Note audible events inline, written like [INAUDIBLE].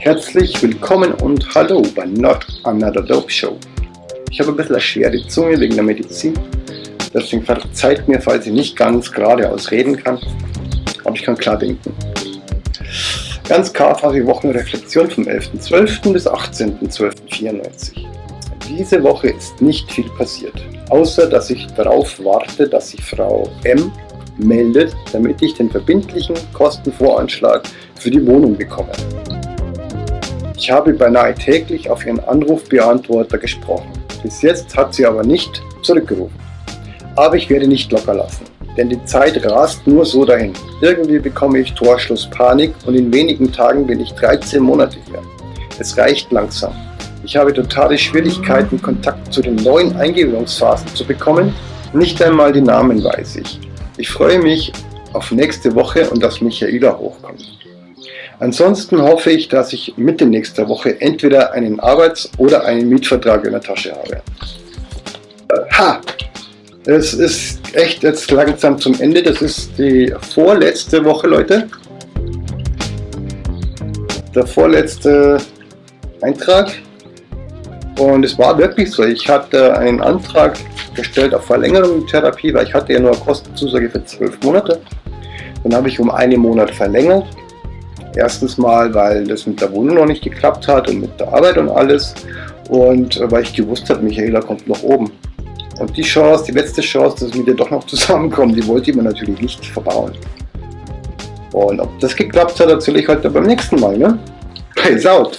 Herzlich willkommen und hallo bei Not Another Dope Show. Ich habe ein bisschen eine schwere Zunge wegen der Medizin, deswegen verzeiht mir, falls ich nicht ganz geradeaus reden kann, aber ich kann klar denken. Ganz KfW Wochenreflexion vom 11.12. bis 18.12.94. Diese Woche ist nicht viel passiert, außer dass ich darauf warte, dass sich Frau M meldet, damit ich den verbindlichen Kostenvoranschlag für die Wohnung bekomme. Ich habe beinahe täglich auf Ihren Anrufbeantworter gesprochen. Bis jetzt hat sie aber nicht zurückgerufen. Aber ich werde nicht locker lassen, denn die Zeit rast nur so dahin. Irgendwie bekomme ich Torschlusspanik und in wenigen Tagen bin ich 13 Monate hier. Es reicht langsam. Ich habe totale Schwierigkeiten, Kontakt zu den neuen Eingewöhnungsphasen zu bekommen. Nicht einmal die Namen weiß ich. Ich freue mich auf nächste Woche und dass Michaela hochkommt. Ansonsten hoffe ich, dass ich Mitte nächster Woche entweder einen Arbeits- oder einen Mietvertrag in der Tasche habe. Ha! Es ist echt jetzt langsam zum Ende. Das ist die vorletzte Woche, Leute. Der vorletzte Eintrag. Und es war wirklich so. Ich hatte einen Antrag gestellt auf Verlängerung der Therapie, weil ich hatte ja nur eine Kostenzusage für zwölf Monate. Dann habe ich um einen Monat verlängert Erstens mal, weil das mit der Wohnung noch nicht geklappt hat und mit der Arbeit und alles. Und äh, weil ich gewusst habe, Michaela kommt nach oben. Und die Chance, die letzte Chance, dass wir doch noch [LAUGHS] zusammenkommen, die wollte ich mir natürlich nicht verbauen. Und ob das geklappt hat, erzähle ich heute beim nächsten Mal. Ne? Peace out!